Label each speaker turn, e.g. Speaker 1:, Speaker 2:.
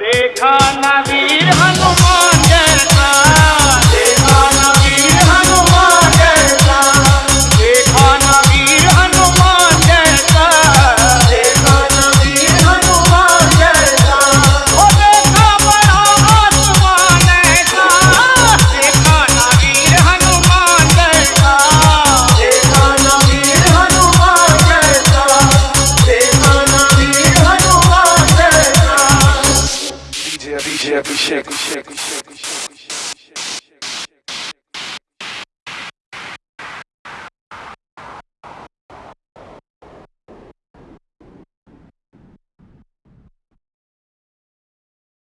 Speaker 1: देखा नवीर हनुमान जैसा।
Speaker 2: DJ Abhishek.